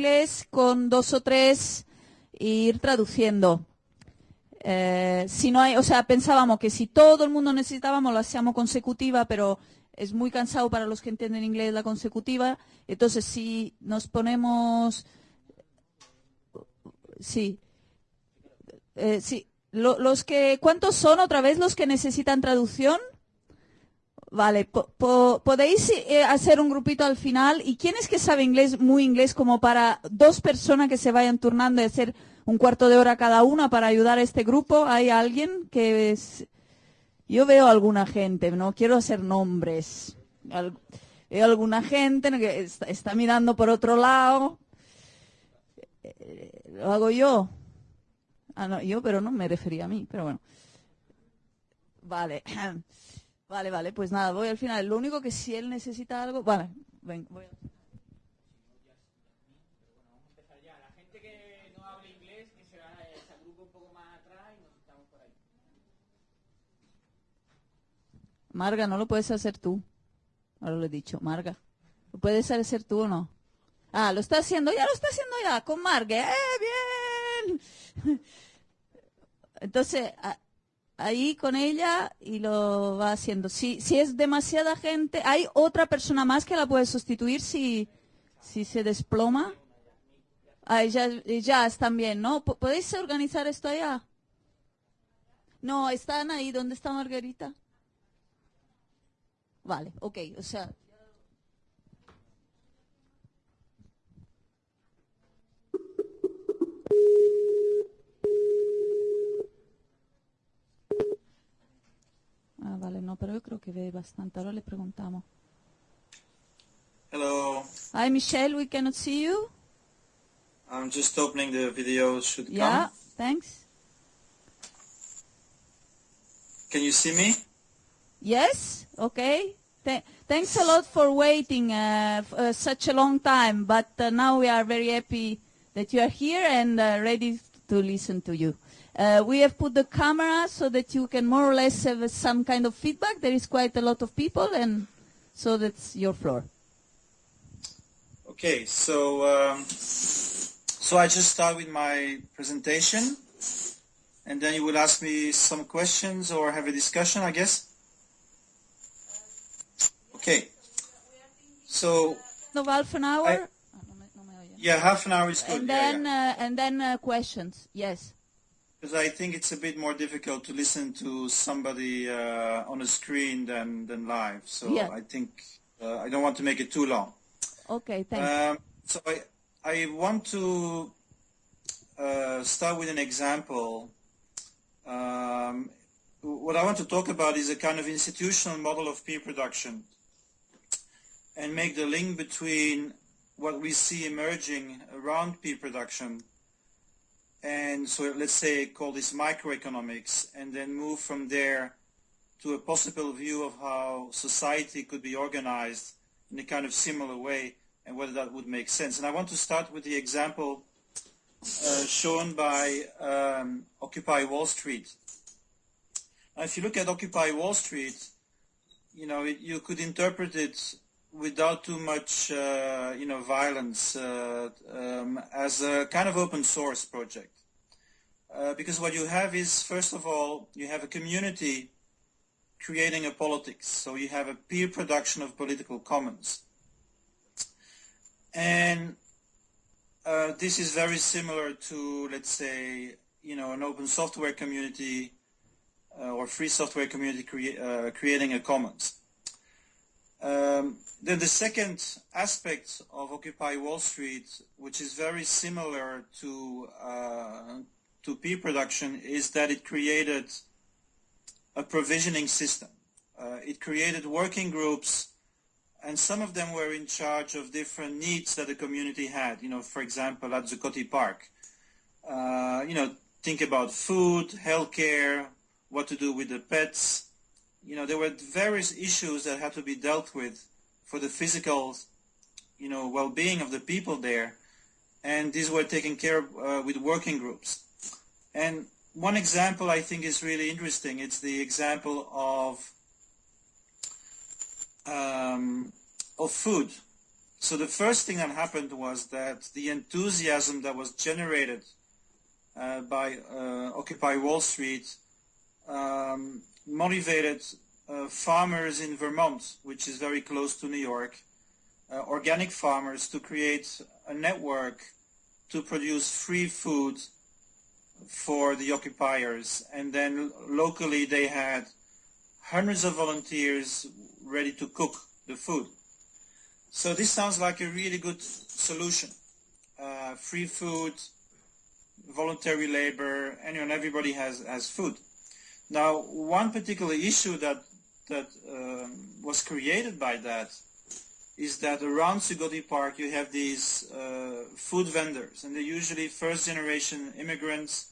inglés con dos o tres ir traduciendo. Eh, si no hay, o sea, pensábamos que si todo el mundo necesitábamos, lo hacíamos consecutiva, pero es muy cansado para los que entienden inglés la consecutiva. Entonces, si nos ponemos, sí, eh, sí, Lo- los que, ¿cuántos son otra vez los que necesitan traducción? Vale, po- po- podéis eh, hacer un grupito al final. ¿Y quién es que sabe inglés, muy inglés, como para dos personas que se vayan turnando y hacer un cuarto de hora cada una para ayudar a este grupo? ¿Hay alguien que es... Yo veo alguna gente, no quiero hacer nombres. Al- veo alguna gente que está, está mirando por otro lado. Eh, Lo hago yo. Ah, no, yo, pero no me refería a mí, pero bueno. Vale. Vale, vale, pues nada, voy al final. Lo único que si él necesita algo... Vale, ven, voy a- La gente que no hable inglés, que se, va- se agrupe un poco más atrás y nos estamos por ahí. Marga, no lo puedes hacer tú. Ahora lo he dicho, Marga. ¿Lo puedes hacer tú o no? Ah, lo está haciendo, ya lo está haciendo ya, con Marga. ¡Eh, bien! Entonces, a- ahí con ella y lo va haciendo. Si, si es demasiada gente, ¿hay otra persona más que la puede sustituir si, si se desploma? Ah, ya, ya están bien, ¿no? ¿Po- ¿Podéis organizar esto allá? No, están ahí. ¿Dónde está Margarita? Vale, ok, o sea. Vale, no, pero yo creo que ve bastante. Ahora le preguntamos. Hello, Hi, Michel, we cannot see you. I'm just opening the video. Should Yeah, come. thanks. Can you see me? Yes, okay. Th- thanks a lot for waiting uh, f- uh, such a long time, but uh, now we are very happy that you are here and uh, ready to listen to you. Uh, we have put the camera so that you can more or less have uh, some kind of feedback. There is quite a lot of people, and so that's your floor. Okay, so um, so I just start with my presentation, and then you will ask me some questions or have a discussion, I guess. Okay. So No, half an hour, I- Ah, no me- no me oye. yeah, half an hour is good. and yeah, then yeah. Uh, and then uh, questions. Yes. Because I think it's a bit more difficult to listen to somebody uh, on a screen than than live. So Yeah. I think uh, I don't want to make it too long. Okay. Thanks. Um, so I, I want to uh, start with an example. Um, what I want to talk about is a kind of institutional model of peer production and make the link between what we see emerging around peer production and so let's say call this microeconomics and then move from there to a possible view of how society could be organized in a kind of similar way and whether that would make sense. And I want to start with the example uh, shown by um, Occupy Wall Street. Now, if you look at Occupy Wall Street, you know, it, you could interpret it without too much, uh, you know, violence uh, um, as a kind of open source project. Uh, because what you have is, first of all, you have a community creating a politics. So you have a peer production of political commons. And uh, this is very similar to, let's say, you know, an open software community uh, or free software community crea- uh, creating a commons. Um, then the second aspect of Occupy Wall Street, which is very similar to uh, to peer production, is that it created a provisioning system. Uh, it created working groups, and some of them were in charge of different needs that the community had. You know, for example, at Zuccotti Park, uh, you know, think about food, healthcare, what to do with the pets. You know, there were various issues that had to be dealt with for the physical, you know, well-being of the people there, and these were taken care of uh, with working groups. And one example I think is really interesting. It's the example of um, of food. so the first thing that happened was that the enthusiasm that was generated uh, by uh, Occupy Wall Street um, motivated uh, farmers in Vermont, which is very close to New York, uh, organic farmers to create a network to produce free food for the occupiers. And then locally they had hundreds of volunteers ready to cook the food. So this sounds like a really good solution. Uh, free food, voluntary labor, and everybody has, has food. Now, one particular issue that, that um, was created by that is that around Zuccotti Park you have these uh, food vendors, and they're usually first-generation immigrants,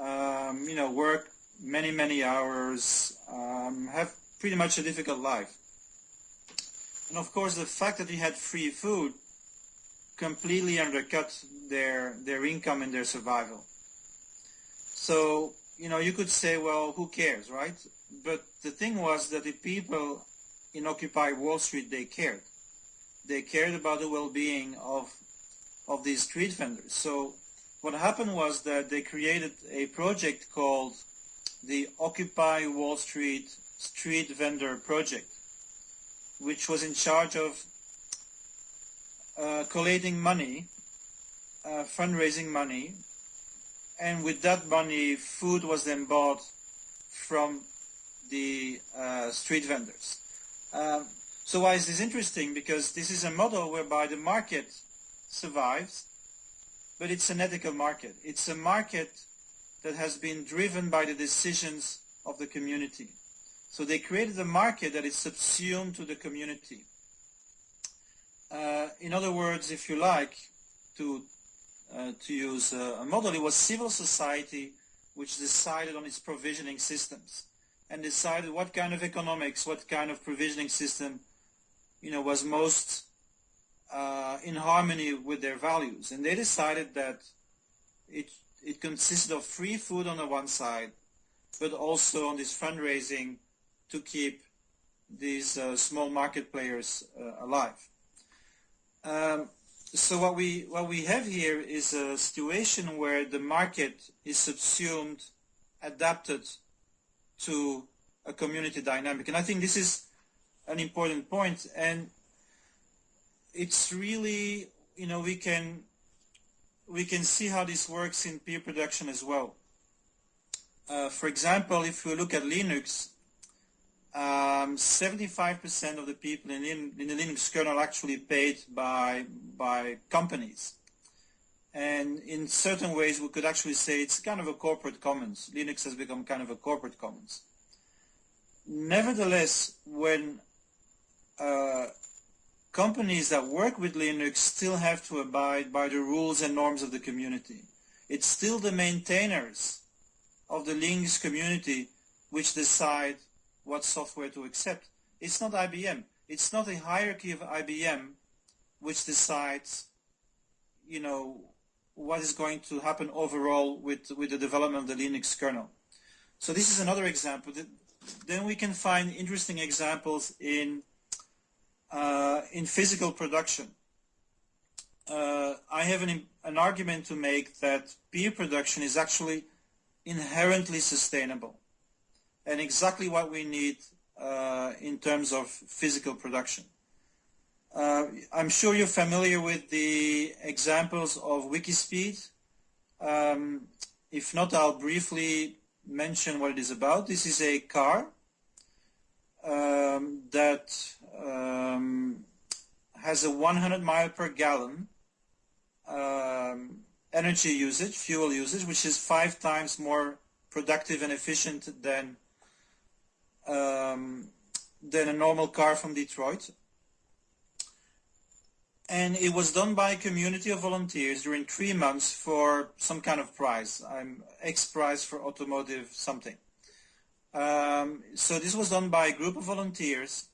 um, you know, work many, many hours, um, have pretty much a difficult life. And of course, the fact that you had free food completely undercut their their income and their survival. So, you know, you could say, well, who cares, right? But the thing was that the people in Occupy Wall Street, they cared. They cared about the well-being of of these street vendors. So what happened was that they created a project called the Occupy Wall Street Street Vendor Project, which was in charge of uh, collating money, uh, fundraising money, and with that money, food was then bought from the uh, street vendors. Um, so why is this interesting? Because this is a model whereby the market survives, but it's an ethical market. It's a market that has been driven by the decisions of the community. So they created a market that is subsumed to the community. Uh, in other words, if you like, to uh, to use a, a model, it was civil society which decided on its provisioning systems and decided what kind of economics, what kind of provisioning system, you know, was most uh, in harmony with their values. And they decided that it it consisted of free food on the one side, but also on this fundraising to keep these uh, small market players uh, alive. Um, so what we what we have here is a situation where the market is subsumed, adapted to a community dynamic, and I think this is an important point. And it's really you know we can we can see how this works in peer production as well. Uh, for example, if we look at Linux, 75% um, of the people in, in, the Linux kernel actually paid by, by companies. And in certain ways, we could actually say it's kind of a corporate commons. Linux has become kind of a corporate commons. Nevertheless, when uh, companies that work with Linux still have to abide by the rules and norms of the community. It's still the maintainers of the Linux community which decide what software to accept. It's not IBM. It's not a hierarchy of IBM which decides, you know, what is going to happen overall with, with the development of the Linux kernel. So this is another example. Then we can find interesting examples in, uh, in physical production. Uh, I have an, an argument to make that peer production is actually inherently sustainable and exactly what we need uh, in terms of physical production. Uh, I'm sure you're familiar with the examples of Wikispeed. Um, if not, I'll briefly mention what it is about. This is a car um, that um, has a 100 mile per gallon um, energy usage, fuel usage, which is five times more productive and efficient than um, than a normal car from Detroit. And it was done by a community of volunteers during three months for some kind of prize. I'm X prize for automotive something. Um, so this was done by a group of volunteers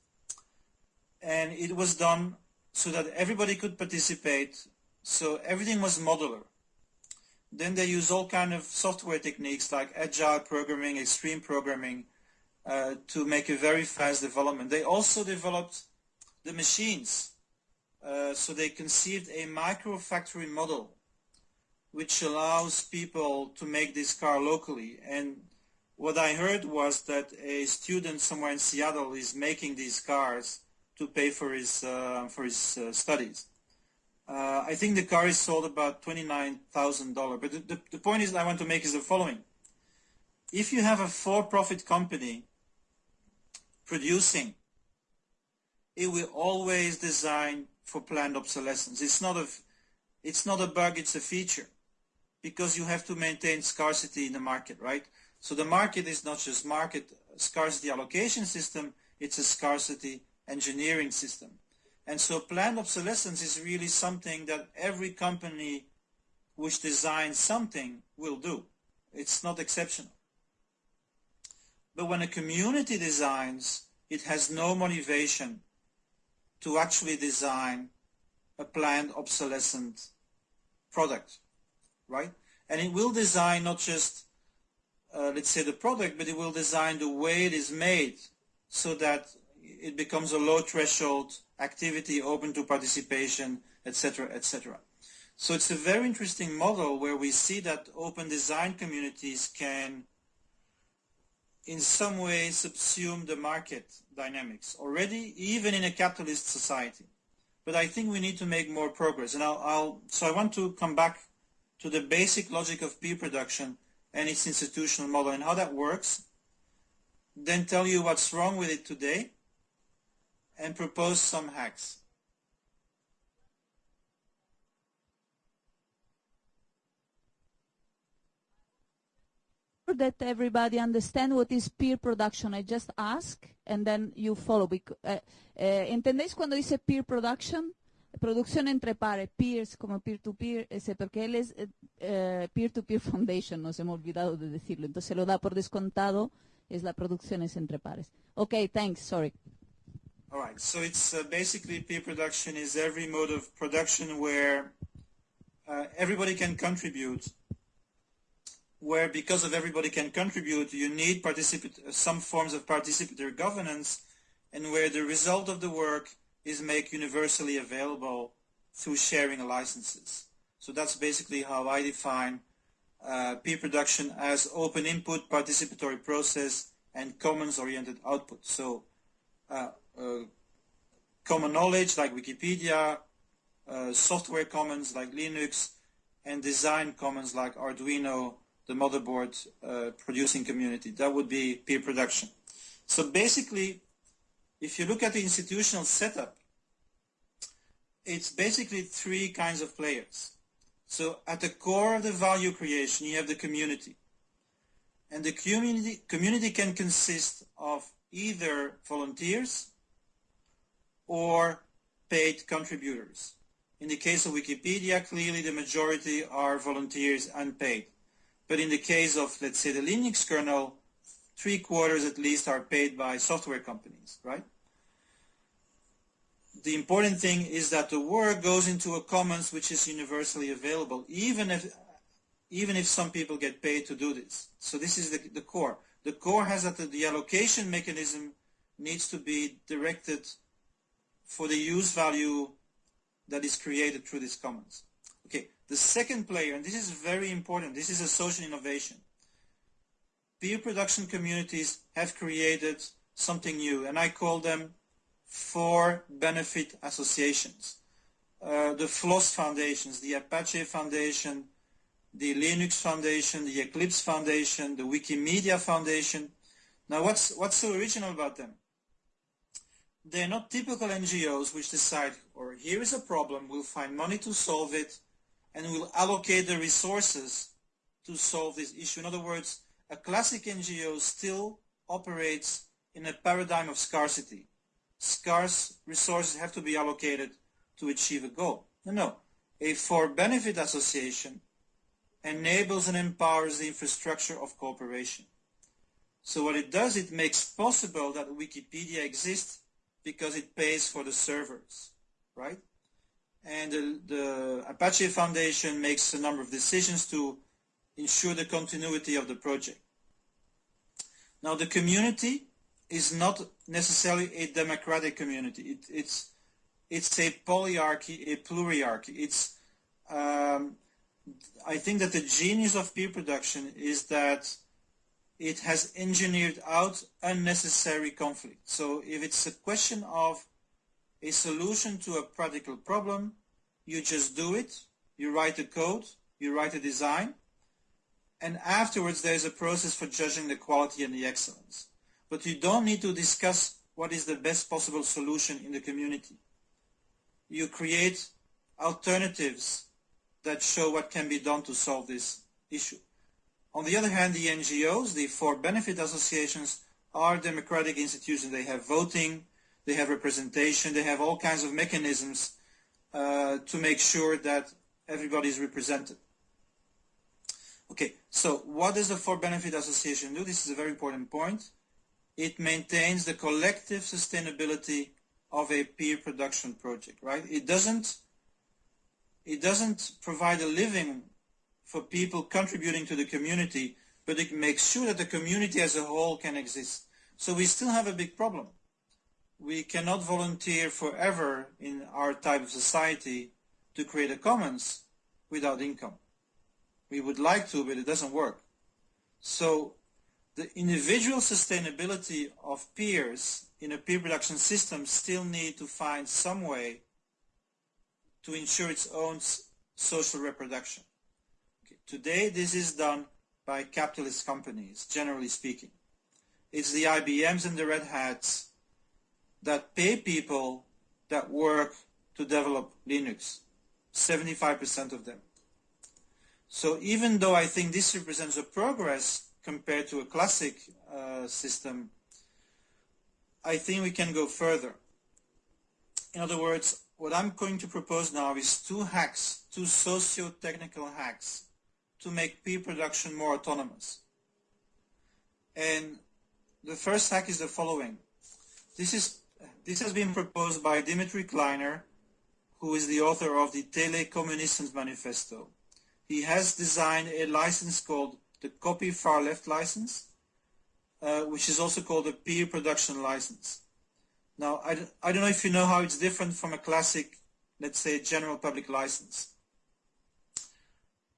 and it was done so that everybody could participate. So everything was modular. Then they use all kind of software techniques like agile programming, extreme programming, uh, to make a very fast development. They also developed the machines Uh, so they conceived a micro factory model which allows people to make this car locally. And what I heard was that a student somewhere in Seattle is making these cars to pay for his uh, for his uh, studies. Uh, I think the car is sold about $29,000. But the, the, the point is I want to make is the following. If you have a for-profit company producing, it will always design for planned obsolescence. It's not a, it's not a bug, it's a feature because you have to maintain scarcity in the market, right? So the market is not just market scarcity allocation system, it's a scarcity engineering system. And so planned obsolescence is really something that every company which designs something will do. It's not exceptional. But when a community designs, it has no motivation to actually design a planned obsolescent product, right? And it will design not just, uh, let's say, the product, but it will design the way it is made so that it becomes a low threshold activity open to participation, etc., etc. So it's a very interesting model where we see that open design communities can in some way subsume the market dynamics already, even in a capitalist society. But I think we need to make more progress. And I'll, I'll, so I want to come back to the basic logic of peer production and its institutional model and how that works, then tell you what's wrong with it today, and propose some hacks. That everybody understand what is peer production. I just ask and then you follow. Uh, eh, ¿Entendéis cuando dice peer production? Producción entre pares, peers como peer-to-peer, ese, porque él es eh, peer-to-peer -peer foundation, nos hemos olvidado de decirlo. Entonces lo da por descontado, es la producción es entre pares. Okay, thanks, sorry. All right, so it's uh, basically peer production is every mode of production where uh, everybody can contribute, where because of everybody can contribute, you need some forms of participatory governance, and where the result of the work is made universally available through sharing licenses. So that's basically how I define uh, peer production as open input, participatory process, and commons-oriented output. So uh, uh, common knowledge like Wikipedia, uh, software commons like Linux, and design commons like Arduino, the motherboard uh, producing community. That would be peer production. So basically, if you look at the institutional setup, it's basically three kinds of players. So at the core of the value creation, you have the community. And the community, community can consist of either volunteers, or paid contributors. In the case of Wikipedia, clearly the majority are volunteers and paid. But in the case of, let's say, the Linux kernel, three quarters at least are paid by software companies, right? The important thing is that the work goes into a commons which is universally available, even if even if some people get paid to do this. So this is the, the core. The core has that the, the allocation mechanism needs to be directed for the use value that is created through these commons. The second player, and this is very important, this is a social innovation. Peer production communities have created something new, and I call them for benefit associations. Uh, the FLOSS foundations, the Apache Foundation, the Linux Foundation, the Eclipse Foundation, the Wikimedia Foundation. Now what's, what's so original about them? they're not typical NGOs which decide, or here is a problem, we'll find money to solve it, and we'll allocate the resources to solve this issue. In other words, a classic NGO still operates in a paradigm of scarcity. Scarce resources have to be allocated to achieve a goal. No, no. A for-benefit association enables and empowers the infrastructure of cooperation. So what it does, it makes possible that Wikipedia exists because it pays for the servers, right? And the, the, Apache Foundation makes a number of decisions to ensure the continuity of the project. Now the community is not necessarily a democratic community. It, it's it's a polyarchy, a pluriarchy. It's, um, I think that the genius of peer production is that it has engineered out unnecessary conflict. So if it's a question of a solution to a practical problem, you just do it, you write a code, you write a design, and afterwards there's a process for judging the quality and the excellence. But you don't need to discuss what is the best possible solution in the community. You create alternatives that show what can be done to solve this issue. On the other hand, the NGOs, the for-benefit associations, are democratic institutions. They have voting, they have representation, they have all kinds of mechanisms uh, to make sure that everybody is represented. Okay, so what does the for-benefit association do? This is a very important point. It maintains the collective sustainability of a peer production project, right? It doesn't, it doesn't provide a living for people contributing to the community, but it makes sure that the community as a whole can exist. So we still have a big problem. We cannot volunteer forever in our type of society to create a commons without income. We would like to, but it doesn't work. So the individual sustainability of peers in a peer production system still need to find some way to ensure its own social reproduction. Okay. Today, this is done by capitalist companies, generally speaking. It's the IBMs and the Red Hats that pay people that work to develop Linux, 75% of them. So even though I think this represents a progress compared to a classic uh, system, I think we can go further. In other words, what I'm going to propose now is two hacks, two socio-technical hacks to make peer production more autonomous. And the first hack is the following. This, is, this has been proposed by Dmytri Kleiner, who is the author of the Telekommunistens Manifesto he has designed a license called the copyfarleft license, uh, which is also called a peer production license. Now, I, I don't know if you know how it's different from a classic, let's say, general public license.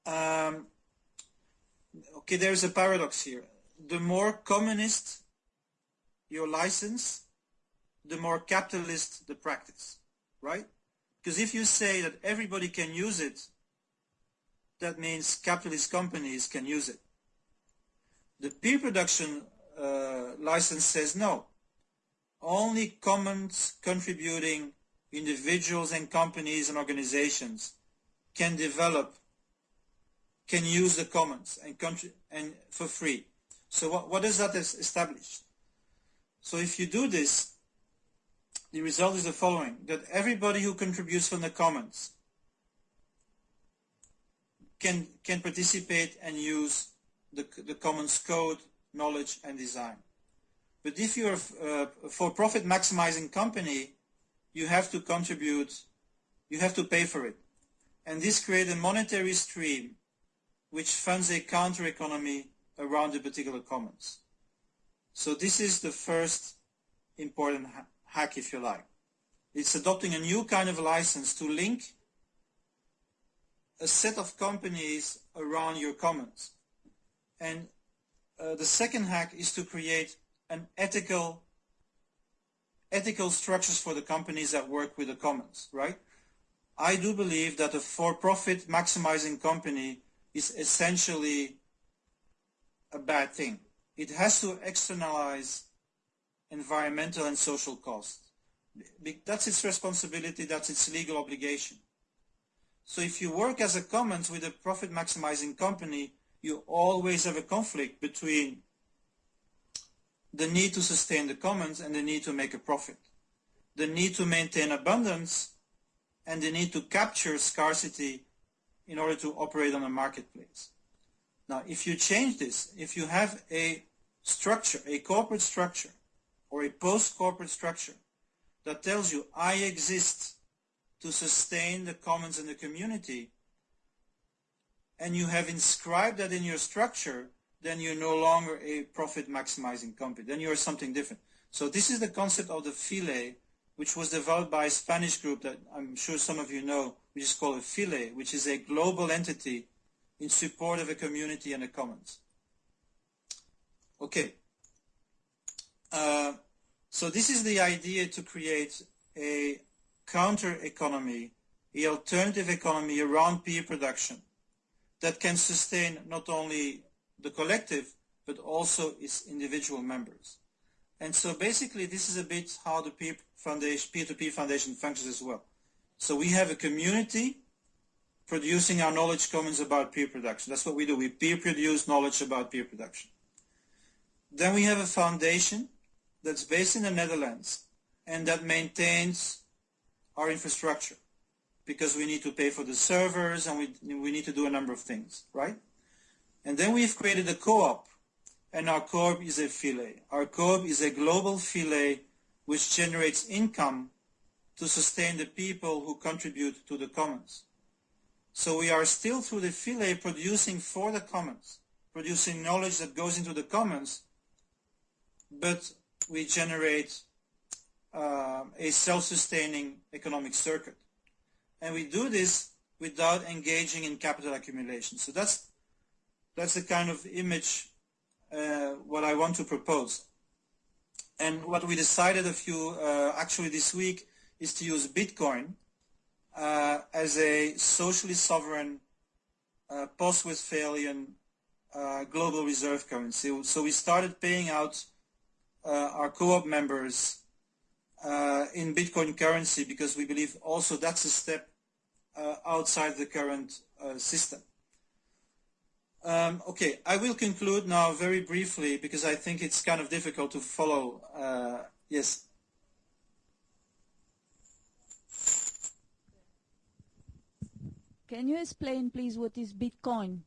Um, okay, there's a paradox here. The more communist your license, the more capitalist the practice, right? Because if you say that everybody can use it that means capitalist companies can use it. The peer production uh, license says no. Only commons contributing individuals and companies and organizations can develop, can use the commons and, and for free. So what, what does that establish? So if you do this, the result is the following, that everybody who contributes from the commons can, can participate and use the, the commons code, knowledge, and design. But if you're a for-profit maximizing company, you have to contribute, you have to pay for it. And this creates a monetary stream which funds a counter-economy around the particular commons. So this is the first important hack, if you like. It's adopting a new kind of license to link a set of companies around your commons. And uh, the second hack is to create an ethical ethical structures for the companies that work with the commons, right? I do believe that a for-profit maximizing company is essentially a bad thing. It has to externalize environmental and social costs. That's its responsibility, that's its legal obligation. So if you work as a commons with a profit maximizing company, you always have a conflict between the need to sustain the commons and the need to make a profit. The need to maintain abundance and the need to capture scarcity in order to operate on a marketplace. Now, if you change this, if you have a structure, a corporate structure, or a post-corporate structure that tells you, I exist to sustain the commons and the community, and you have inscribed that in your structure, then you're no longer a profit maximizing company. Then you're something different. So this is the concept of the phyle, which was developed by a Spanish group that I'm sure some of you know, which is called a phyle, which is a global entity in support of a community and a commons. Okay. Uh, so this is the idea to create a counter economy, a alternative economy around peer production that can sustain not only the collective, but also its individual members. And so basically this is a bit how the foundation, peer-to-peer foundation functions as well. So we have a community producing our knowledge commons about peer production. That's what we do. We peer produce knowledge about peer production. Then we have a foundation that's based in the Netherlands and that maintains our infrastructure because we need to pay for the servers and we, we need to do a number of things, right? And then we've created a co-op and our co-op is a phyle. Our co-op is a global phyle which generates income to sustain the people who contribute to the commons. So we are still through the phyle producing for the commons, producing knowledge that goes into the commons, but we generate uh, a self-sustaining economic circuit. And we do this without engaging in capital accumulation. So that's that's the kind of image uh, what I want to propose. And what we decided a few, uh, actually this week, is to use Bitcoin uh, as a socially sovereign uh, post-Westphalian uh, global reserve currency. So we started paying out our co-op members in Bitcoin currency because we believe also that's a step outside the current system. Um, okay, I will conclude now very briefly because I think it's kind of difficult to follow. Uh, yes. Can you explain, please, what is Bitcoin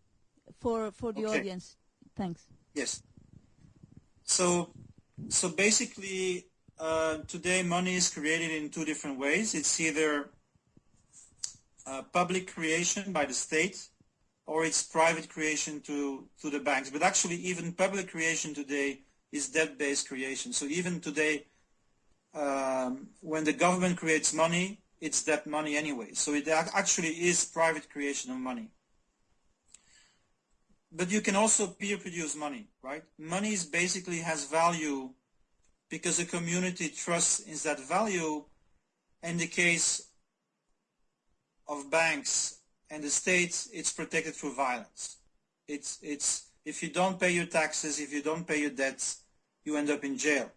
for for the okay. audience? Thanks. Yes. So, so basically, uh, today money is created in two different ways. It's either uh, public creation by the state or it's private creation to, to the banks. But actually even public creation today is debt-based creation. So even today, um, when the government creates money, it's debt money anyway. So it actually is private creation of money. But you can also peer produce money, right? Money is basically has value because the community trusts in that value. In the case of banks and the states, it's protected through violence. It's, it's, if you don't pay your taxes, if you don't pay your debts, you end up in jail.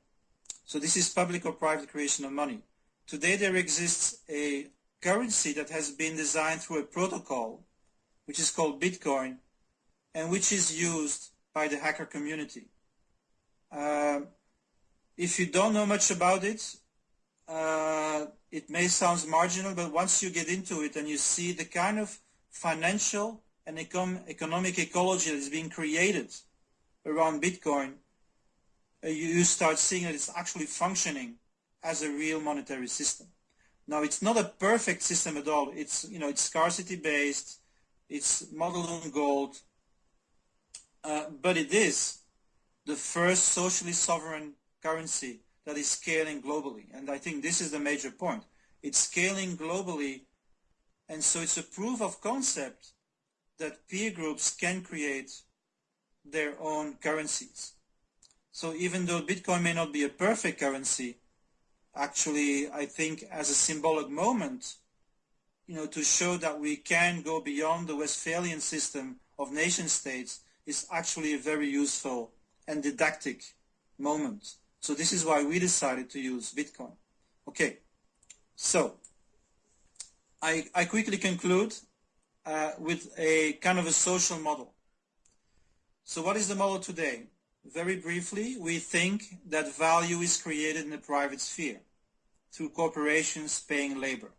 So this is public or private creation of money. Today there exists a currency that has been designed through a protocol, which is called Bitcoin, and which is used by the hacker community. Uh, if you don't know much about it, uh, it may sound marginal, but once you get into it and you see the kind of financial and econ economic ecology that is being created around Bitcoin, uh, you start seeing that it's actually functioning as a real monetary system. Now, it's not a perfect system at all. It's, you know, it's scarcity based, it's modeled on gold, uh, but it is the first socially sovereign currency that is scaling globally. And I think this is the major point. It's scaling globally and so it's a proof of concept that peer groups can create their own currencies. So even though Bitcoin may not be a perfect currency, actually I think as a symbolic moment, you know, to show that we can go beyond the Westphalian system of nation states is actually a very useful and didactic moment. So this is why we decided to use Bitcoin. Okay, so I, I quickly conclude uh, with a kind of a social model. So what is the model today? Very briefly, we think that value is created in the private sphere through corporations paying labor.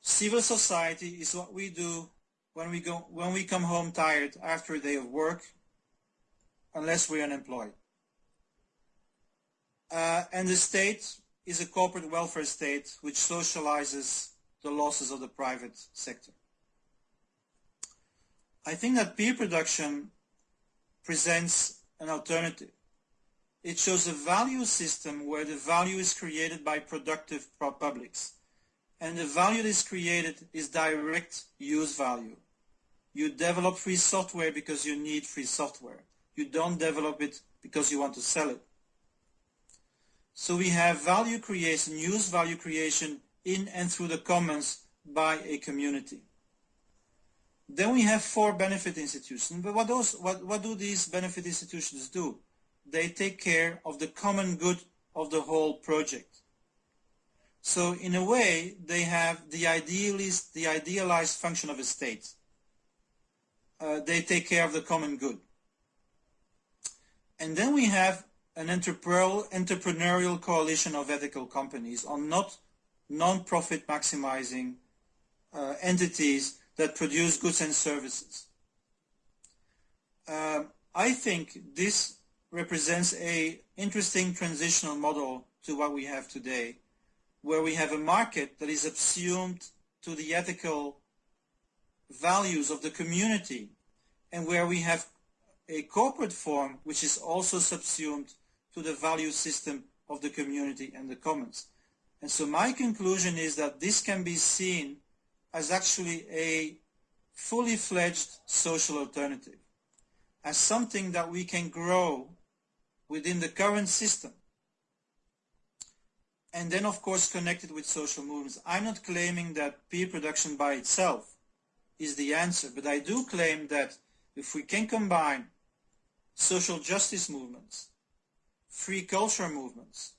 Civil society is what we do when we, go, when we come home tired after a day of work, unless we're unemployed. Uh, and the state is a corporate welfare state which socializes the losses of the private sector. I think that peer production presents an alternative. It shows a value system where the value is created by productive publics. And the value that is created is direct use value. You develop free software because you need free software. You don't develop it because you want to sell it. So we have value creation, use value creation in and through the commons by a community. Then we have for benefit institutions. But what, those, what, what do these benefit institutions do? They take care of the common good of the whole project. So in a way, they have the the idealized function of a state. Uh, they take care of the common good. And then we have an entrepreneurial coalition of ethical companies on not non-profit maximizing uh, entities that produce goods and services. Uh, I think this represents a interesting transitional model to what we have today, where we have a market that is assumed to the ethical values of the community and where we have a corporate form which is also subsumed to the value system of the community and the commons. And so my conclusion is that this can be seen as actually a fully fledged social alternative, as something that we can grow within the current system. And then of course connected with social movements. I'm not claiming that peer production by itself is the answer, but I do claim that if we can combine social justice movements, free culture movements,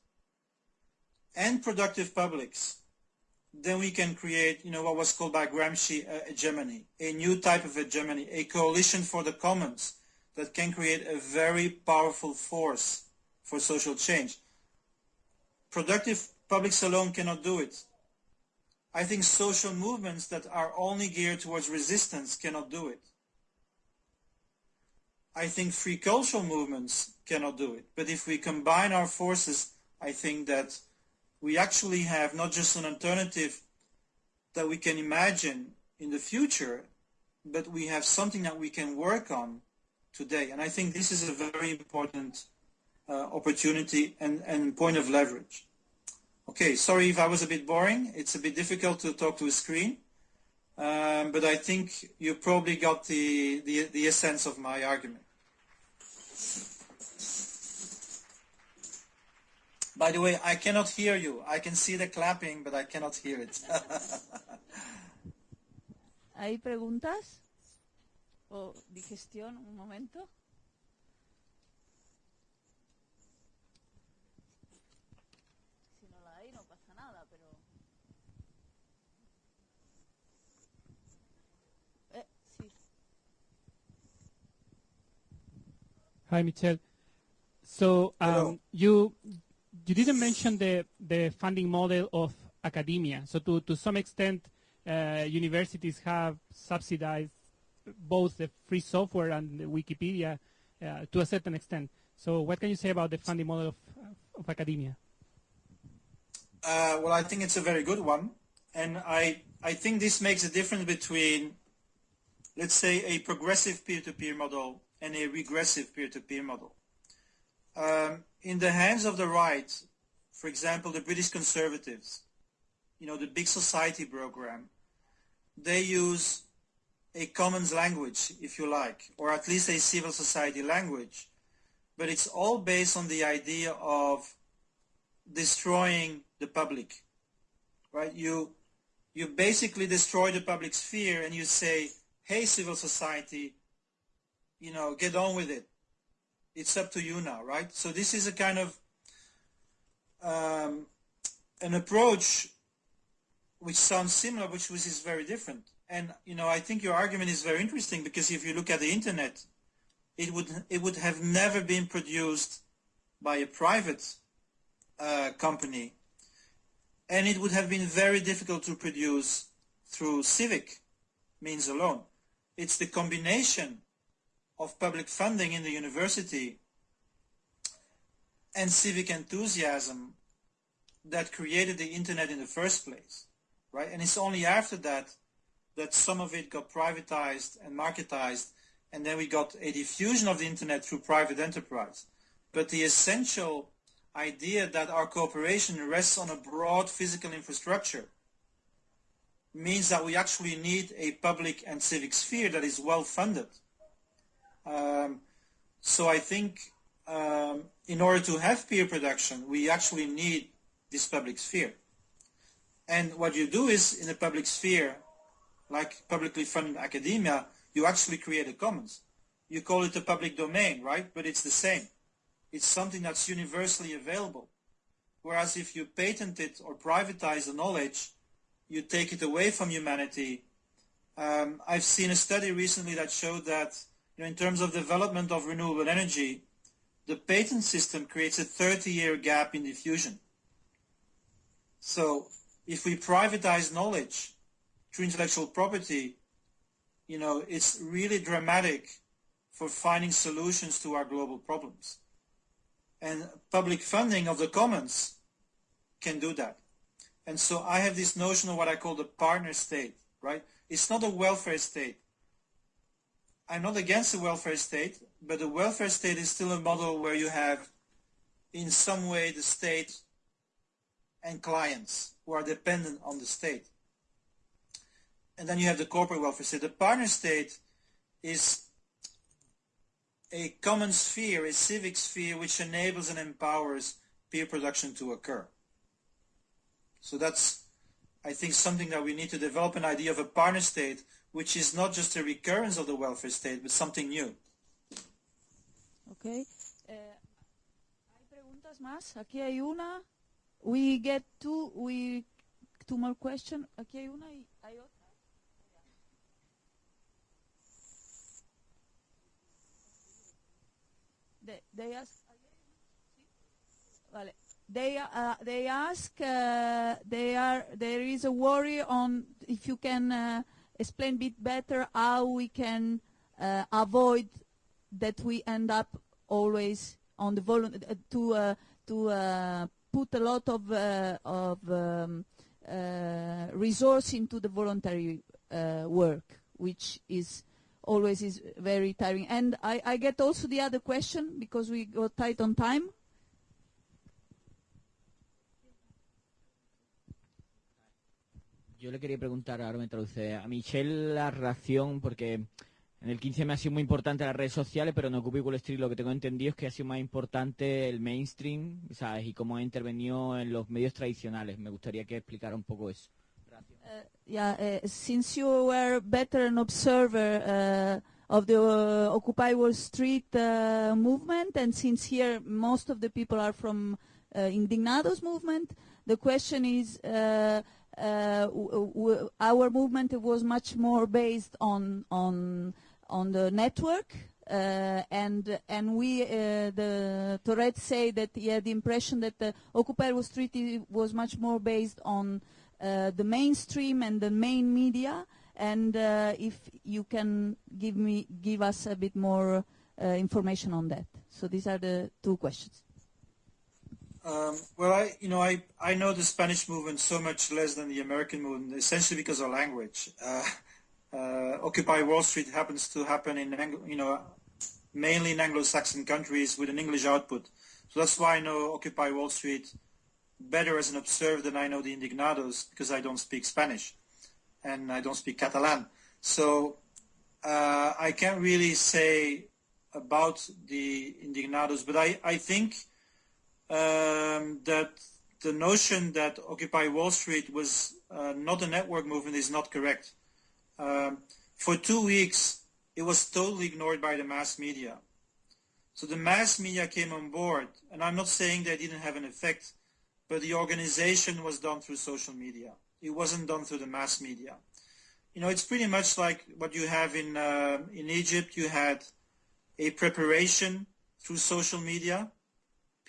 and productive publics, then we can create, you know, what was called by Gramsci uh, hegemony, a new type of hegemony, a coalition for the commons that can create a very powerful force for social change. Productive publics alone cannot do it. I think social movements that are only geared towards resistance cannot do it. I think free cultural movements cannot do it. But if we combine our forces, I think that we actually have not just an alternative that we can imagine in the future, but we have something that we can work on today. And I think this is a very important uh, opportunity and, and point of leverage. Okay, sorry if I was a bit boring. It's a bit difficult to talk to a screen. Um, but I think you probably got the, the, the essence of my argument. By the way, I cannot hear you. I can see the clapping, but I cannot hear it. ¿Hay preguntas? ¿O digestión? Un momento. Si no la hay, no pasa nada, pero... Eh, sí. Hi, Michel. So um, you you didn't mention the the funding model of academia. So to to some extent, uh, universities have subsidized both the free software and the Wikipedia uh, to a certain extent. So what can you say about the funding model of, of academia? Uh, well, I think it's a very good one. And I, I think this makes a difference between, let's say, a progressive peer-to-peer model and a regressive peer-to-peer model. Um, in the hands of the right, for example, the British Conservatives, you know, the Big Society program, they use a commons language, if you like, or at least a civil society language. But it's all based on the idea of destroying the public, right? You, you basically destroy the public sphere and you say, hey, civil society, you know, get on with it. It's up to you now, right? So this is a kind of um, an approach which sounds similar, which which is very different. And you know, I think your argument is very interesting because if you look at the internet, it would it would have never been produced by a private uh, company, and it would have been very difficult to produce through civic means alone. It's the combination of public funding in the university and civic enthusiasm that created the internet in the first place, right? And it's only after that that some of it got privatized and marketized, and then we got a diffusion of the internet through private enterprise. but the essential idea that our cooperation rests on a broad physical infrastructure means that we actually need a public and civic sphere that is well funded. Um, so I think um, in order to have peer production, we actually need this public sphere. And what you do is in a public sphere, like publicly funded academia, you actually create a commons. You call it a public domain, right? But it's the same. It's something that's universally available. Whereas if you patent it or privatize the knowledge, you take it away from humanity. Um, I've seen a study recently that showed that know, in terms of development of renewable energy, the patent system creates a 30-year gap in diffusion. So if we privatize knowledge through intellectual property, you know, it's really dramatic for finding solutions to our global problems. And public funding of the commons can do that. And so I have this notion of what I call the partner state, right? It's not a welfare state. I'm not against the welfare state, but the welfare state is still a model where you have, in some way, the state and clients who are dependent on the state. And then you have the corporate welfare state. The partner state is a common sphere, a civic sphere, which enables and empowers peer production to occur. So that's, I think, something that we need to develop an idea of a partner state, which is not just a recurrence of the welfare state, but something new. Okay. Eh, ¿Hay preguntas más? Aquí hay una. We get two, we, two more questions. Aquí hay una y hay otra. They, they ask, vale. They, uh, they ask, uh, they are, there is a worry on if you can uh, explain a bit better how we can uh, avoid that we end up always on the uh, to uh, to uh, put a lot of uh, of um, uh, resource into the voluntary work, which is always is very tiring. And I, I get also the other question because we got tight on time. Yo le quería preguntar, ahora me traduce, a Michelle la relación, porque en el 15 me ha sido muy importante las redes sociales, pero en Occupy Wall Street lo que tengo entendido es que ha sido más importante el mainstream, ¿sabes? Y cómo ha intervenido en los medios tradicionales. Me gustaría que explicara un poco eso. Uh, yeah, uh, since you were better an observer uh, of the uh, Occupy Wall Street uh, movement, and since here most of the people are from uh, Indignados movement, the question is, our movement was much more based on on on the network. Uh, and and we uh, the Tourette say that he had the impression that the Occupy Wall Street was much more based on uh, the mainstream and the main media. And uh, if you can give me give us a bit more uh, information on that. So these are the two questions. Um, well, I, you know, I, I know the Spanish movement so much less than the American movement, essentially because of language. Uh, uh, Occupy Wall Street happens to happen in, you know, mainly in Anglo-Saxon countries with an English output. So that's why I know Occupy Wall Street better as an observer than I know the Indignados because I don't speak Spanish and I don't speak Catalan. So uh, I can't really say about the Indignados, but I, I think um, that the notion that Occupy Wall Street was uh, not a network movement is not correct. Um, for two weeks, it was totally ignored by the mass media. So the mass media came on board, and I'm not saying they didn't have an effect, but the organization was done through social media. It wasn't done through the mass media. You know, it's pretty much like what you have in uh, in Egypt. You had a preparation through social media,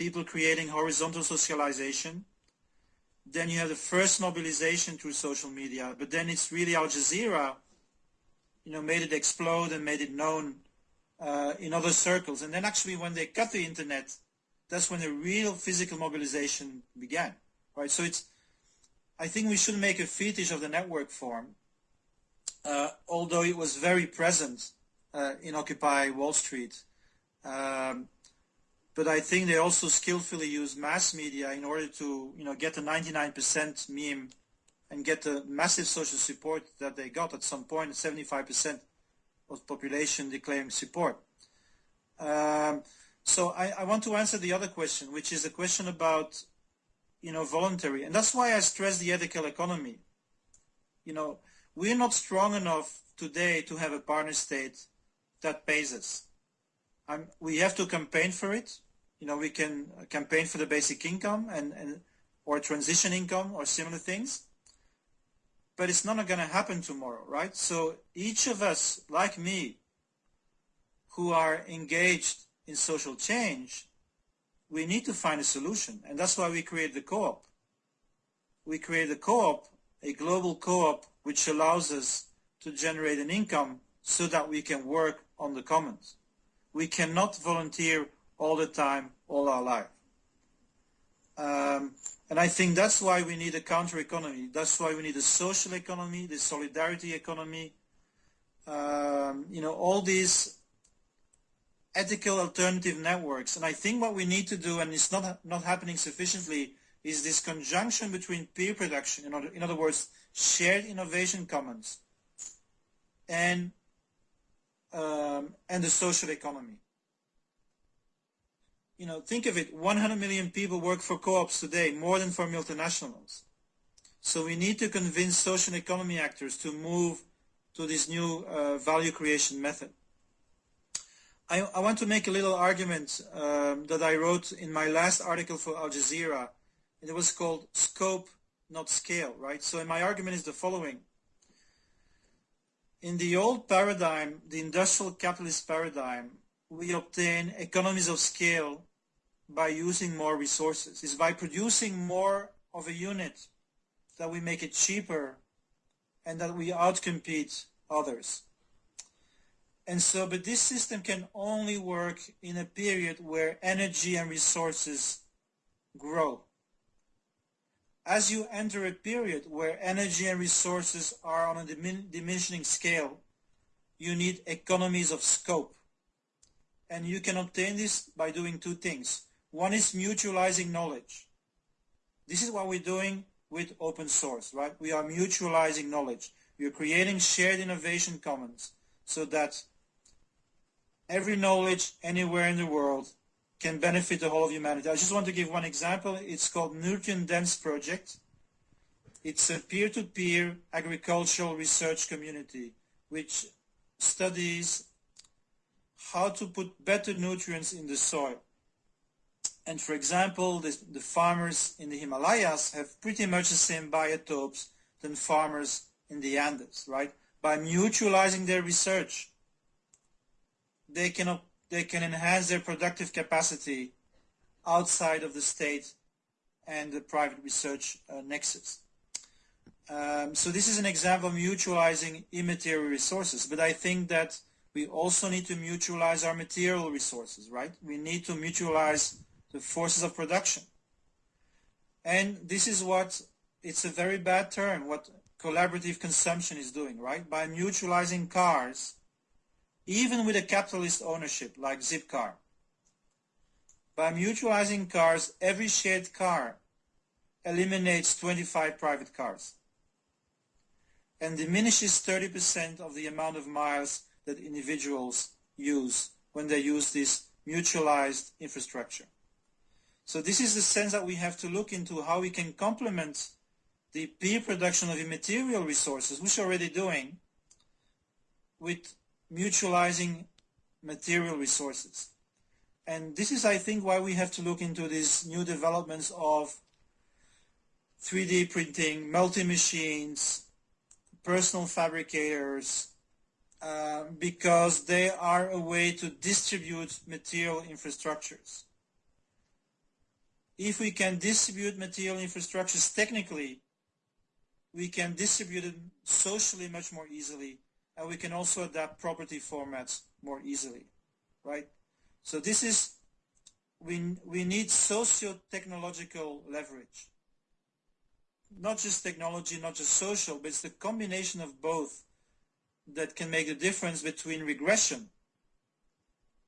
people creating horizontal socialization. Then you have the first mobilization through social media, but then it's really Al Jazeera, you know, made it explode and made it known uh, in other circles. And then actually when they cut the internet, that's when the real physical mobilization began, right? So it's, I think we should make a fetish of the network form, uh, although it was very present uh, in Occupy Wall Street. Um, but I think they also skillfully use mass media in order to, you know, get a 99% meme and get the massive social support that they got at some point, 75% of population declaring support. Um, so I, I, want to answer the other question, which is a question about, you know, voluntary. And that's why I stress the ethical economy. You know, we're not strong enough today to have a partner state that pays us. Um, we have to campaign for it. You know, we can campaign for the basic income and, and or transition income or similar things. But it's not going to happen tomorrow, right? So each of us, like me, who are engaged in social change, we need to find a solution. And that's why we create the co-op. We create a co-op, a global co-op, which allows us to generate an income so that we can work on the commons. We cannot volunteer all the time, all our life. Um, and I think that's why we need a counter economy. That's why we need a social economy, the solidarity economy. Um, you know, all these ethical alternative networks. And I think what we need to do, and it's not not happening sufficiently, is this conjunction between peer production, in other, in other words, shared innovation commons, and um, and the social economy. You know, think of it, 100 million people work for co-ops today, more than for multinationals. So we need to convince social economy actors to move to this new uh, value creation method. I, I, want to make a little argument um, that I wrote in my last article for Al Jazeera. And It was called Scope, Not Scale, right? So my argument is the following in the old paradigm, the industrial capitalist paradigm, we obtain economies of scale by using more resources. It's by producing more of a unit that we make it cheaper and that we outcompete others. And so, but this system can only work in a period where energy and resources grow as you enter a period where energy and resources are on a dimin diminishing scale, you need economies of scope. And you can obtain this by doing two things. One is mutualizing knowledge. This is what we're doing with open source, right? We are mutualizing knowledge. We are creating shared innovation commons so that every knowledge anywhere in the world can benefit the whole of humanity. I just want to give one example. It's called Nutrient Dense Project. It's a peer-to-peer -peer agricultural research community which studies how to put better nutrients in the soil. And for example, the, the, farmers in the Himalayas have pretty much the same biotopes than farmers in the Andes, right? By mutualizing their research, they can they can enhance their productive capacity outside of the state and the private research uh, nexus. Um, so this is an example of mutualizing immaterial resources, but I think that we also need to mutualize our material resources, right? We need to mutualize the forces of production. And this is what, it's a very bad term, what collaborative consumption is doing, right? By mutualizing cars, even with a capitalist ownership like Zipcar. By mutualizing cars, every shared car eliminates 25 private cars and diminishes 30% of the amount of miles that individuals use when they use this mutualized infrastructure. So this is the sense that we have to look into how we can complement the peer production of immaterial resources, which we're already doing, with mutualizing material resources. And this is, I think, why we have to look into these new developments of 3D printing, multi-machines, personal fabricators, uh, because they are a way to distribute material infrastructures. If we can distribute material infrastructures technically, we can distribute them socially much more easily and we can also adapt property formats more easily, right? So this is, we, we need socio-technological leverage. Not just technology, not just social, but it's the combination of both that can make the difference between regression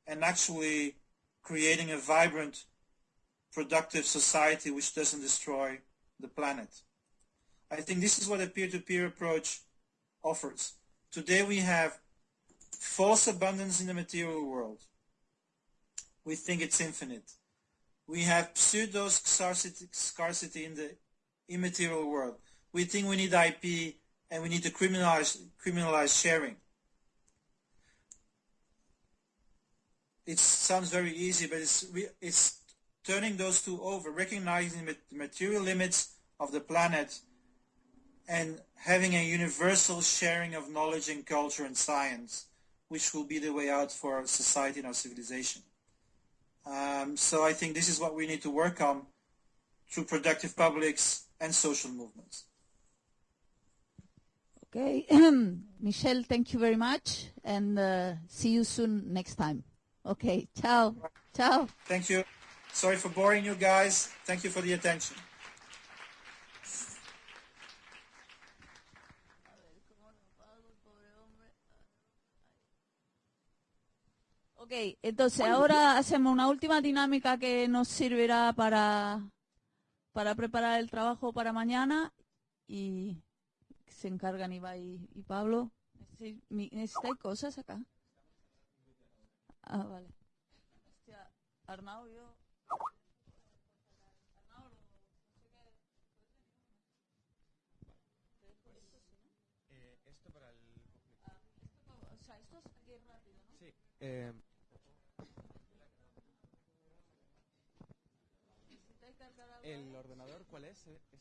and actually creating a vibrant, productive society which doesn't destroy the planet. I think this is what a peer-to-peer approach offers. Today we have false abundance in the material world. We think it's infinite. We have pseudo scarcity, in the immaterial world. We think we need IP and we need to criminalize, criminalize sharing. It sounds very easy, but it's, it's turning those two over, recognizing the material limits of the planet and having a universal sharing of knowledge and culture and science, which will be the way out for our society and our civilization. Um, so I think this is what we need to work on through productive publics and social movements. Okay, Michel, thank you very much, and uh, see you soon next time. Okay, ciao, ciao. Thank you. Sorry for boring you guys. Thank you for the attention. Ok, entonces ahora hacemos una última dinámica que nos servirá para, para preparar el trabajo para mañana y se encargan Iba y, Pablo. ¿Necesitáis cosas acá? Ah, vale. Hostia, Arnau, yo... esto cuál es? ¿Este? ¿Es aquest?